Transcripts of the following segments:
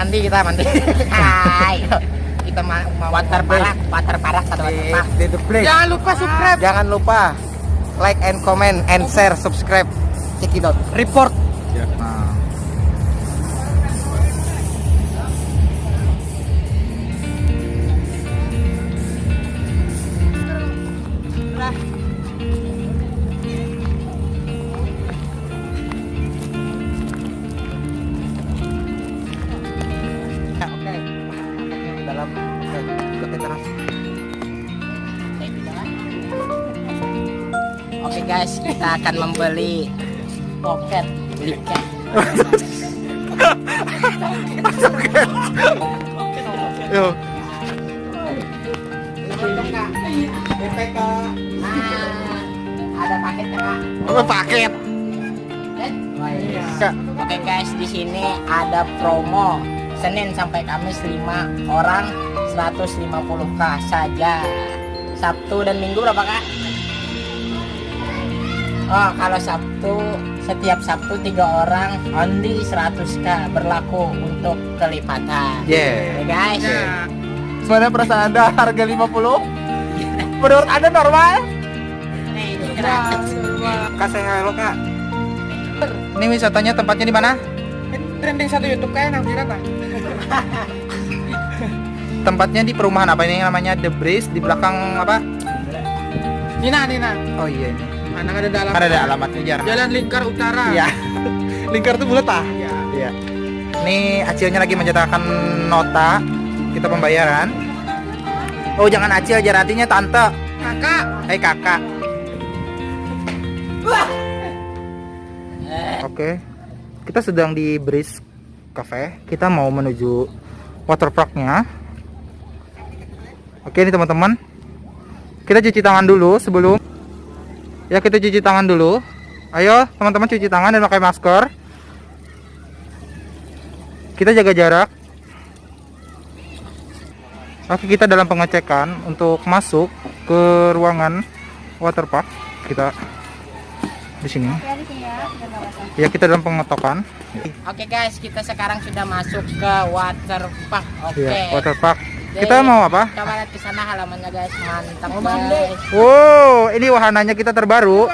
mandi kita mandi Hai. kita ma mau water parak water parak satu water di, the place. jangan lupa subscribe Jangan lupa like and comment and share, subscribe. Check it out. Report. Nah. Guys, kita akan membeli pocket liket. Yo. Nah, ada paketnya kak. Apa paket? Eh? Oh, iya. Kak. Oke guys, di sini ada promo Senin sampai Kamis 5 orang 150k saja. Sabtu dan Minggu berapa kak? Oh, kalau Sabtu setiap Sabtu tiga orang only 100k berlaku untuk kelipatan. Yeah. Oke guys. Sebenarnya perasaan Anda harga 50? Menurut Anda normal? Nih, ini gratis. Kak saya halo Kak. Ini wisatanya tempatnya di mana? trending satu YouTube kayak nang kira Tempatnya di perumahan apa ini namanya The Breeze di belakang apa? Nina Nina Oh iya. Anak ada dalam Kan ada alamatnya jar. Jalan Lingkar Utara Iya. Lingkar tuh bulat ah? Iya. Iya. Ini acilnya lagi mencetakkan nota kita pembayaran. Oh jangan acil jar artinya tante. kakak Hai kakak. Eh, Oke. Kita sedang di Breeze Cafe. Kita mau menuju waterparknya. Oke nih teman-teman. Kita cuci tangan dulu sebelum. Ya kita cuci tangan dulu. Ayo teman-teman cuci tangan dan pakai masker. Kita jaga jarak. Oke kita dalam pengecekan untuk masuk ke ruangan waterpark. Kita di sini. Ya kita dalam pengetokan. Oke guys, kita sekarang sudah masuk ke water park. Oke. Iya, waterpark. Kita mau apa? Kita lihat ke sana halamannya guys, mantap guys. Wow, ini wahananya kita terbaru.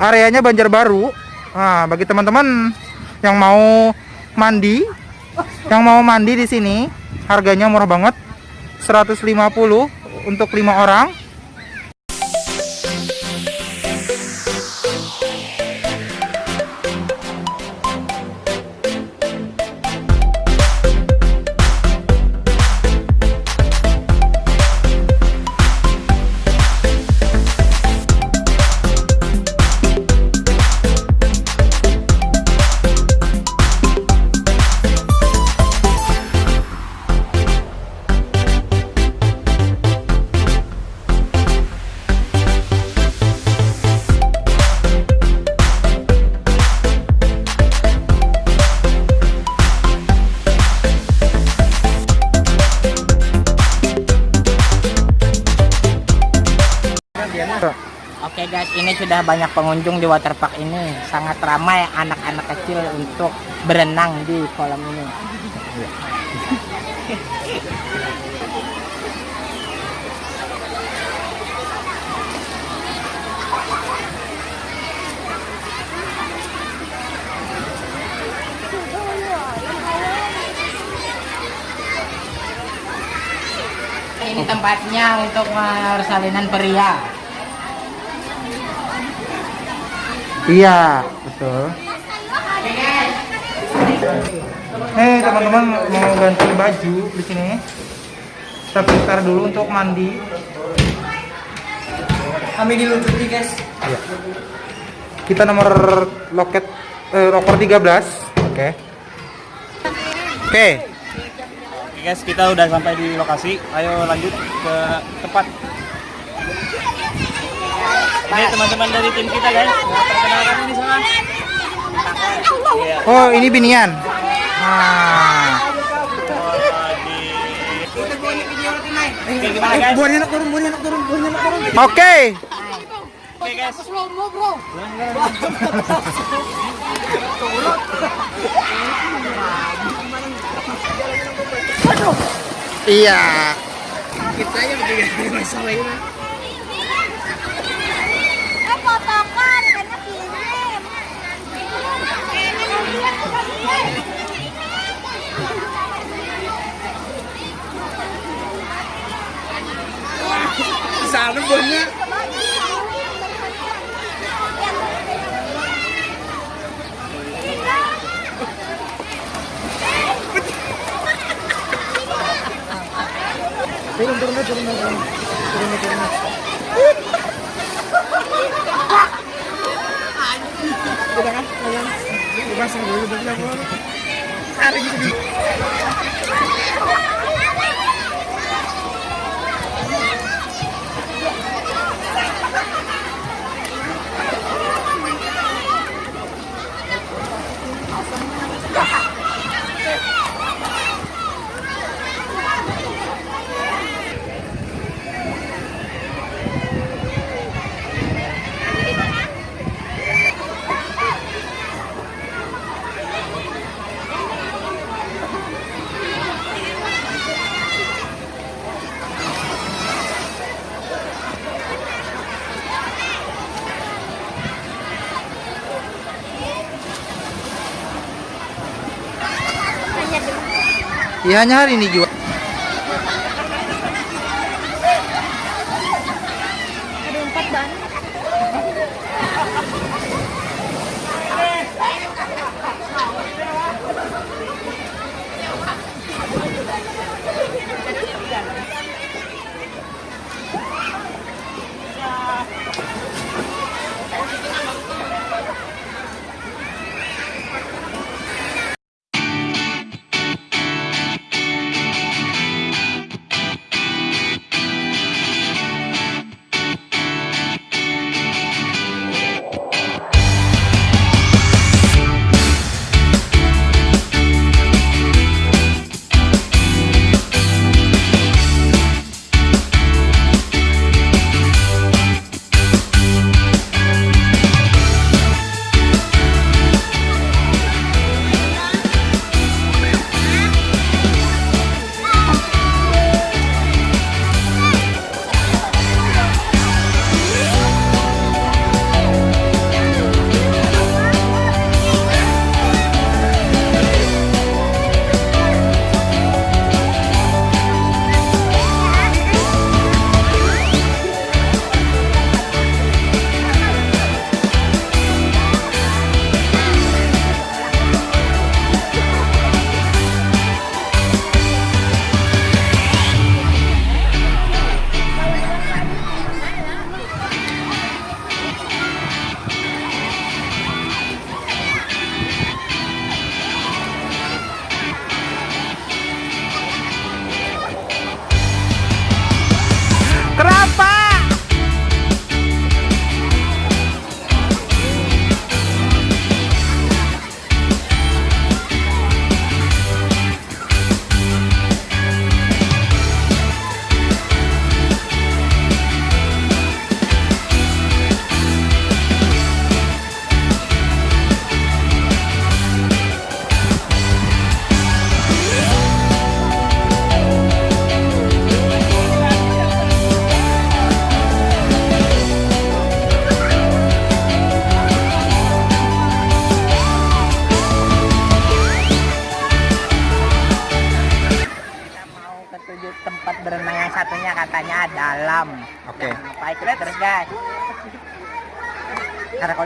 Areanya Banjarbaru. Nah, bagi teman-teman yang mau mandi, yang mau mandi di sini, harganya murah banget. 150 untuk lima orang. Oke guys, ini sudah banyak pengunjung di water park ini. Sangat ramai anak-anak kecil untuk berenang di kolam ini. Ini tempatnya untuk persalinan pria. Iya, betul. Hei teman-teman mau ganti baju di sini. Kita pintar dulu untuk mandi. kami dilucuti guys Iya. Kita nomor loket eh, loker 13. Oke. Oke. Oke guys, kita udah sampai di lokasi. Ayo lanjut ke tempat. Ini teman-teman dari tim kita guys. Perkenalkan ini. Oh, ini binian. Nah, Oke, gimana guys? buahnya nak turun buahnya nak turun buahnya nak turun oke. Oke guys. Iya. Kita aja berdua masalah ini. Eh potongan karena kirim. Sana bonnya. Turun turun turun turun. Turun turun. Udah kan? Udah. Dipasang dulu hanya hari ini jual.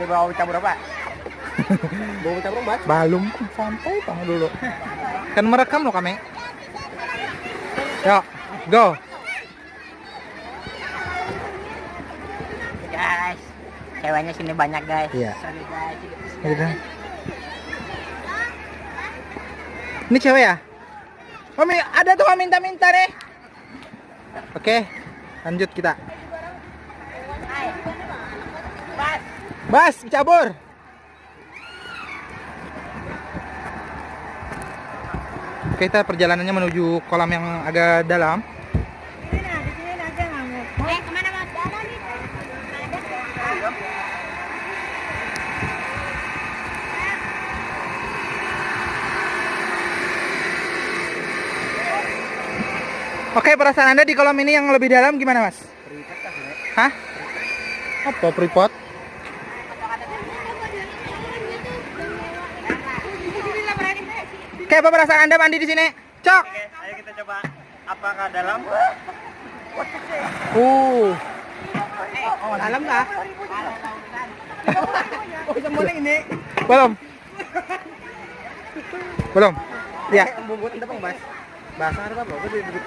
Bawah cabur apa? Bawa tabung bat. Belum santai kamu dulu. Kan merekam loh kami. Yuk, go. Guys, ceweknya sini banyak guys. Iya. Sorry guys. Gitu. Ini cewek ya? Mami, ada tuh minta-minta nih. Oke, lanjut kita. Bas. Cabur. Oke, kita perjalanannya menuju kolam yang agak dalam. Eh ke mana mas? Ada nih. Ada. Oke, perasaan Anda di kolam ini yang lebih dalam gimana, Mas? Hah? Apa pripot? Oke, apa perasaan Anda mandi di sini? Cok. Oke, ayo kita coba apakah dalam? Uh. Oh, dalam kah? Oh, bisa mulai ini. Belum. Belum. Ya. Itu bang, Bas. Bahasa apa, Bang? Gue duduk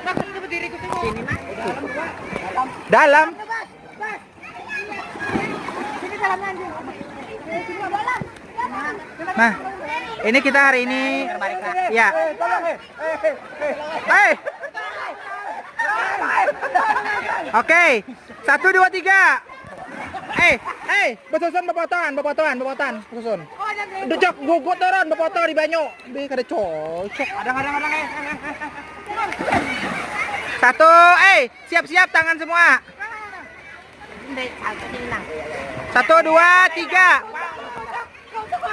Nah, kan kita berdiri kita Sini, Nak. Dalam. Dalam. Sini dalam anjing. Sini dalam. Nah, ini kita hari ini ya. Oke, satu dua tiga. Eh, eh, besusun bepotongan, bepotongan, bepotongan, besusun. Cok, gugut turun, bepotong di banyu. Di kada cocok. Ada, ada, ada, eh. Satu, eh, siap-siap tangan semua. Satu, dua, tiga.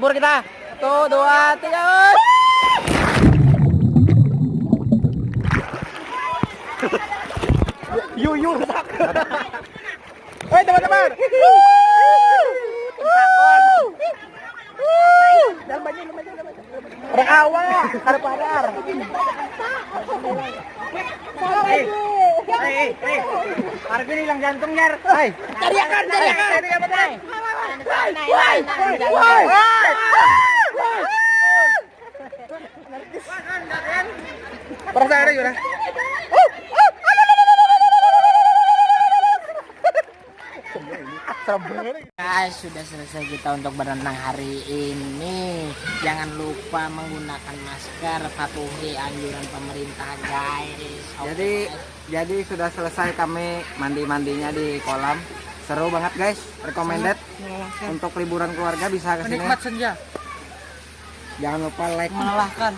oke, cebur kita. Satu, dua, tiga. us. Yu, yu, rusak. Hei teman-teman. Dalam banyak, dalam banyak, awak, ada padar. Eh, eh, eh. Harga ini hilang jantung, Nyar. Hai. Teriakan, teriakan. Teriakan, Woi. Perasaan ada gimana? Guys, sudah selesai kita untuk berenang hari ini. Jangan lupa menggunakan masker, patuhi anjuran pemerintah, guys. Oke, Jadi jadi sudah selesai kami mandi-mandinya di kolam. Seru banget guys, recommended untuk liburan keluarga bisa ke sini. Menikmat senja. Jangan lupa like, Melelahkan.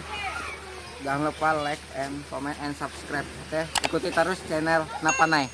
jangan lupa like and comment and subscribe. Oke, ikuti terus channel Napanai.